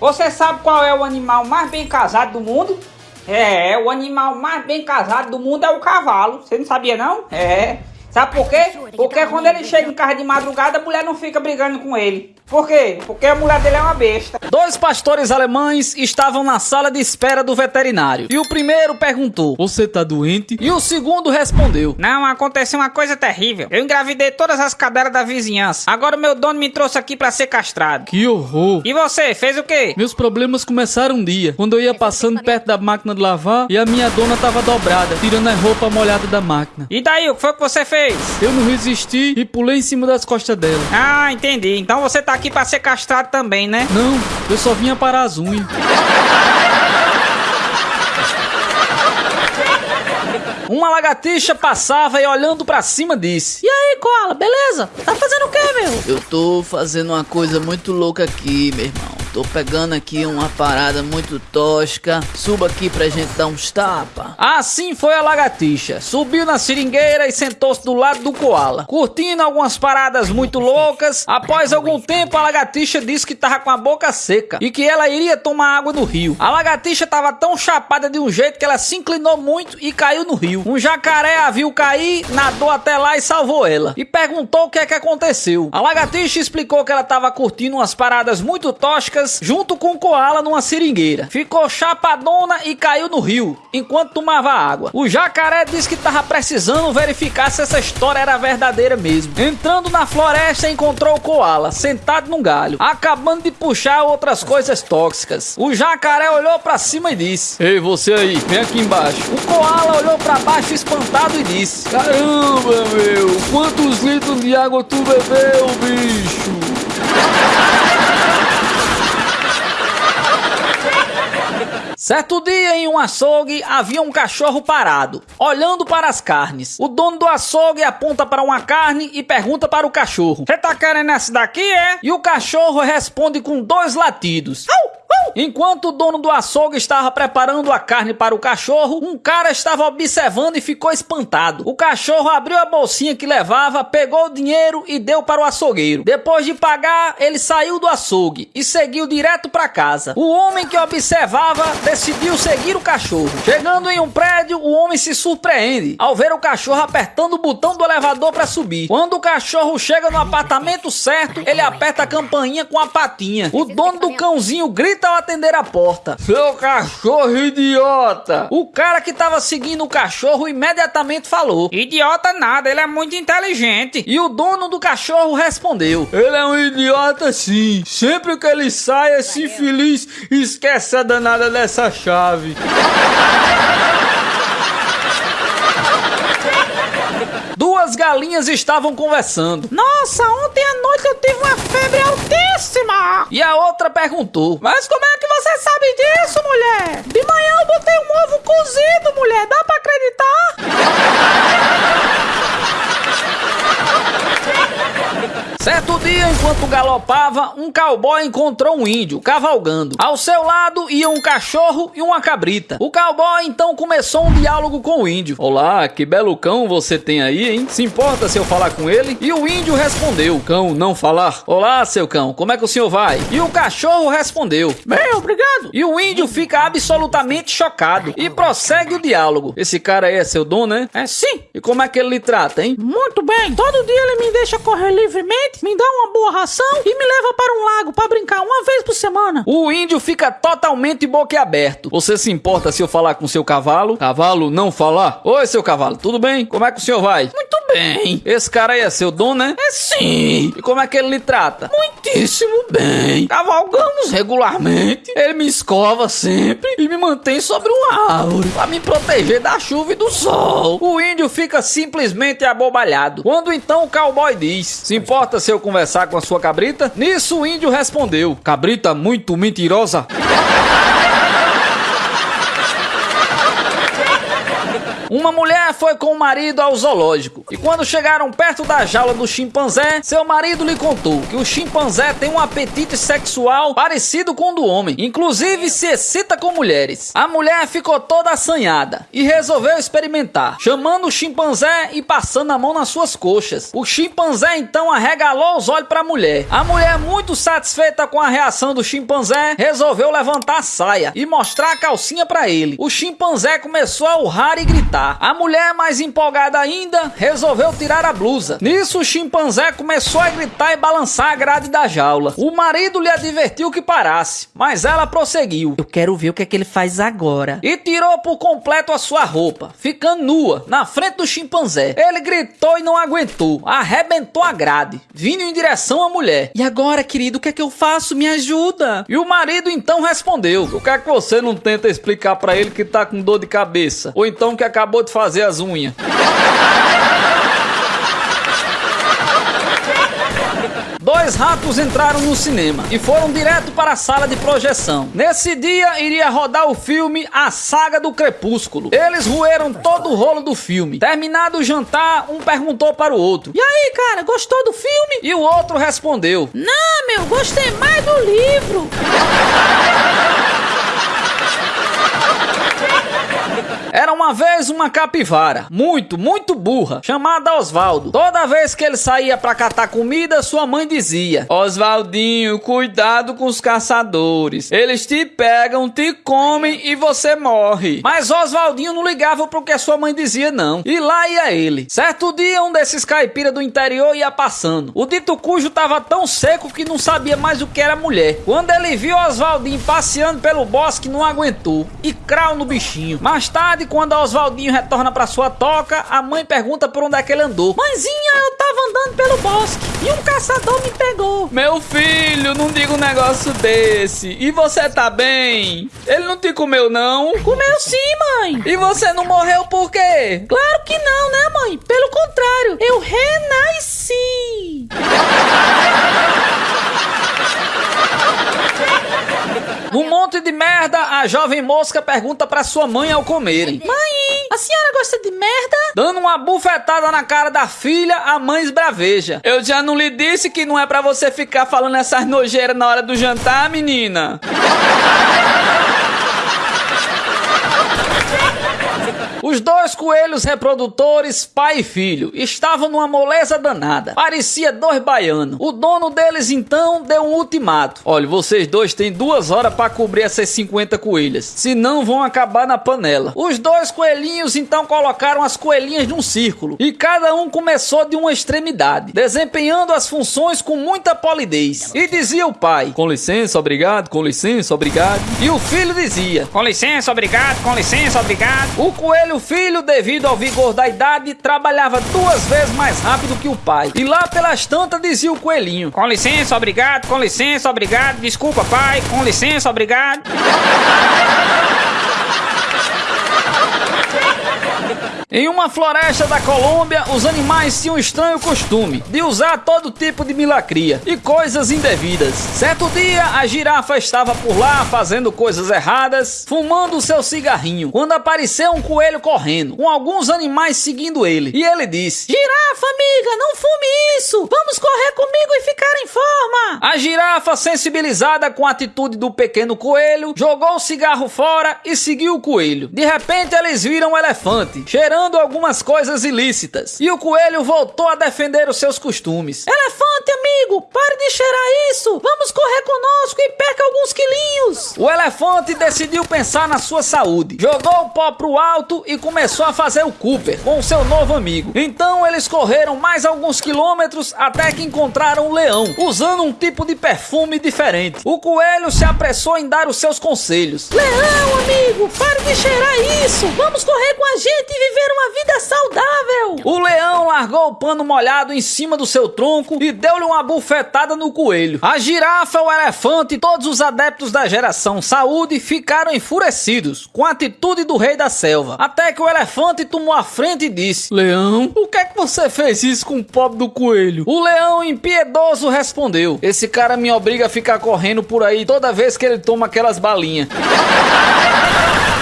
Você sabe qual é o animal mais bem casado do mundo? É, o animal mais bem casado do mundo é o cavalo. Você não sabia não? É. Sabe por quê? Porque quando ele chega em casa de madrugada, a mulher não fica brigando com ele. Por quê? Porque a mulher dele é uma besta. Dois pastores alemães estavam na sala de espera do veterinário. E o primeiro perguntou: Você tá doente? E o segundo respondeu: Não, aconteceu uma coisa terrível. Eu engravidei todas as cadelas da vizinhança. Agora o meu dono me trouxe aqui pra ser castrado. Que horror! E você, fez o quê? Meus problemas começaram um dia, quando eu ia passando perto da máquina de lavar e a minha dona tava dobrada, tirando a roupa molhada da máquina. E daí, o que foi que você fez? Eu não resisti e pulei em cima das costas dela. Ah, entendi. Então você tá aqui pra ser castrado também, né? Não, eu só vinha para as unhas. Uma lagartixa passava e olhando pra cima disse: E aí, Koala, beleza? Tá fazendo o que, meu? Eu tô fazendo uma coisa muito louca aqui, meu irmão. Tô pegando aqui uma parada muito tosca. Suba aqui pra gente dar uns tapa. Assim foi a lagartixa. Subiu na seringueira e sentou-se do lado do koala, curtindo algumas paradas muito loucas. Após algum tempo, a lagartixa disse que tava com a boca seca e que ela iria tomar água no rio. A lagartixa tava tão chapada de um jeito que ela se inclinou muito e caiu no rio. Um jacaré a viu cair, nadou até lá e salvou ela. E perguntou o que é que aconteceu. A lagartixa explicou que ela tava curtindo umas paradas muito toscas junto com o koala numa seringueira. Ficou chapadona e caiu no rio enquanto tomava água. O jacaré disse que tava precisando verificar se essa história era verdadeira mesmo. Entrando na floresta, encontrou o koala sentado num galho, acabando de puxar outras coisas tóxicas. O jacaré olhou para cima e disse: Ei, você aí, vem aqui embaixo. O koala olhou para baixo espantado e disse: Caramba, meu, quantos litros de água tu bebeu, bicho? Certo dia, em um açougue, havia um cachorro parado, olhando para as carnes. O dono do açougue aponta para uma carne e pergunta para o cachorro: Você tá querendo essa daqui, é? E o cachorro responde com dois latidos. Au! Enquanto o dono do açougue estava preparando a carne para o cachorro, um cara estava observando e ficou espantado. O cachorro abriu a bolsinha que levava, pegou o dinheiro e deu para o açougueiro. Depois de pagar, ele saiu do açougue e seguiu direto para casa. O homem que observava decidiu seguir o cachorro. Chegando em um prédio, o homem se surpreende ao ver o cachorro apertando o botão do elevador para subir. Quando o cachorro chega no apartamento certo, ele aperta a campainha com a patinha. O dono do cãozinho grita ao atender a porta. Seu cachorro idiota! O cara que tava seguindo o cachorro imediatamente falou: Idiota nada, ele é muito inteligente. E o dono do cachorro respondeu: Ele é um idiota sim. Sempre que ele sai assim feliz, esquece a danada dessa chave. Duas galinhas estavam conversando. Nossa, ontem à noite eu tive uma febre altíssima. E a outra perguntou: Mas como é que você sabe disso, mulher? De manhã eu botei um ovo cozido, mulher. Dá pra acreditar? Certo dia, enquanto galopava, um cowboy encontrou um índio cavalgando. Ao seu lado ia um cachorro e uma cabrita. O cowboy então começou um diálogo com o índio. Olá, que belo cão você tem aí, hein? Se importa se eu falar com ele? E o índio respondeu: Cão, não falar. Olá, seu cão, como é que o senhor vai? E o cachorro respondeu: Bem, obrigado. E o índio fica absolutamente chocado e prossegue o diálogo. Esse cara aí é seu dono, né? É sim. E como é que ele lhe trata, hein? Muito bem. Todo dia ele me deixa correr livremente, me dá uma boa ração e me leva para um lago para brincar uma vez por semana. O índio fica totalmente boquiaberto. Você se importa se eu falar com seu cavalo? Cavalo não falar? Oi, seu cavalo, tudo bem? Como é que o senhor vai? Muito bem. Esse cara aí é seu dono, né? É sim. E como é que ele lhe trata? Muitíssimo bem. Cavalgamos regularmente. Ele me escova sempre e me mantém sobre uma árvore para me proteger da chuva e do sol. O índio fica simplesmente abobalhado. Quando então o cowboy diz: Se importa se eu conversar com a sua cabrita? Nisso o índio respondeu: Cabrita muito mentirosa. Uma mulher foi com o marido ao zoológico e quando chegaram perto da jaula do chimpanzé, seu marido lhe contou que o chimpanzé tem um apetite sexual parecido com o do homem, inclusive se excita com mulheres. A mulher ficou toda assanhada e resolveu experimentar, chamando o chimpanzé e passando a mão nas suas coxas. O chimpanzé então arregalou os olhos para a mulher. A mulher, muito satisfeita com a reação do chimpanzé, resolveu levantar a saia e mostrar a calcinha para ele. O chimpanzé começou a urrar e gritar. A mulher, mais empolgada ainda, resolveu tirar a blusa. Nisso, o chimpanzé começou a gritar e balançar a grade da jaula. O marido lhe advertiu que parasse, mas ela prosseguiu. Eu quero ver o que é que ele faz agora. E tirou por completo a sua roupa, ficando nua, na frente do chimpanzé. Ele gritou e não aguentou, arrebentou a grade, vindo em direção à mulher. E agora, querido, o que é que eu faço? Me ajuda. E o marido então respondeu: Por que é que você não tenta explicar para ele que tá com dor de cabeça? Ou então que acabou de fazer as unhas? Dois ratos entraram no cinema e foram direto para a sala de projeção. Nesse dia iria rodar o filme A Saga do Crepúsculo. Eles roeram todo o rolo do filme. Terminado o jantar, um perguntou para o outro: E aí, cara, gostou do filme? E o outro respondeu: Não, meu, gostei mais do livro. Era uma vez uma capivara, muito, muito burra, chamada Osvaldo. Toda vez que ele saía para catar comida, sua mãe dizia: Osvaldinho, cuidado com os caçadores. Eles te pegam, te comem e você morre. Mas Osvaldinho não ligava pro que sua mãe dizia, não. E lá ia ele. Certo dia, um desses caipira do interior ia passando. O dito cujo tava tão seco que não sabia mais o que era mulher. Quando ele viu Osvaldinho passeando pelo bosque, não aguentou. E crau no bichinho. Mais tarde, quando Oswaldinho retorna para sua toca, a mãe pergunta por onde é que ele andou. Mãezinha, eu tava andando pelo bosque e um caçador me pegou. Meu filho, não diga um negócio desse. E você tá bem? Ele não te comeu, não? Comeu sim, mãe. E você não morreu por quê? Claro que não, né, mãe? Pelo contrário, eu renasci. Num monte de merda, a jovem mosca pergunta pra sua mãe ao comerem. Mãe, a senhora gosta de merda? Dando uma bufetada na cara da filha, a mãe esbraveja. Eu já não lhe disse que não é pra você ficar falando essas nojeiras na hora do jantar, menina? Os dois coelhos reprodutores, pai e filho, estavam numa moleza danada. Parecia dois baianos. O dono deles então deu um ultimato. Olha, vocês dois têm duas horas para cobrir essas 50 coelhas. Senão vão acabar na panela. Os dois coelhinhos então colocaram as coelhinhas num círculo. E cada um começou de uma extremidade, desempenhando as funções com muita polidez. E dizia o pai: Com licença, obrigado, com licença, obrigado. E o filho dizia: Com licença, obrigado, com licença, obrigado. O coelho filho, devido ao vigor da idade, trabalhava duas vezes mais rápido que o pai. E lá pelas tantas dizia o coelhinho: Com licença, obrigado, com licença, obrigado. Desculpa, pai, com licença, obrigado. Em uma floresta da Colômbia, os animais tinham um estranho costume de usar todo tipo de milacria e coisas indevidas. Certo dia, a girafa estava por lá fazendo coisas erradas, fumando seu cigarrinho, quando apareceu um coelho correndo, com alguns animais seguindo ele. E ele disse: Girafa, amiga, não fume isso! Vamos correr comigo e ficar em forma! A girafa, sensibilizada com a atitude do pequeno coelho, jogou o cigarro fora e seguiu o coelho. De repente, eles viram um elefante, cheirando algumas coisas ilícitas. E o coelho voltou a defender os seus costumes. Elefante, amigo, pare de cheirar isso! Vamos correr conosco e perca alguns quilinhos! O elefante decidiu pensar na sua saúde. Jogou o pó pro alto e começou a fazer o Cooper com o seu novo amigo. Então eles correram mais alguns quilômetros até que encontraram um leão, usando um tipo de perfume diferente. O coelho se apressou em dar os seus conselhos. Leão, amigo, pare de cheirar isso! Vamos correr com a gente e viver uma vida saudável! O leão largou o pano molhado em cima do seu tronco e deu-lhe uma bufetada no coelho. A girafa, o elefante e todos os adeptos da geração saúde ficaram enfurecidos com a atitude do rei da selva. Até que o elefante tomou a frente e disse: Leão, por que é que você fez isso com o pobre do coelho? O leão impiedoso respondeu: Esse cara me obriga a ficar correndo por aí toda vez que ele toma aquelas balinhas.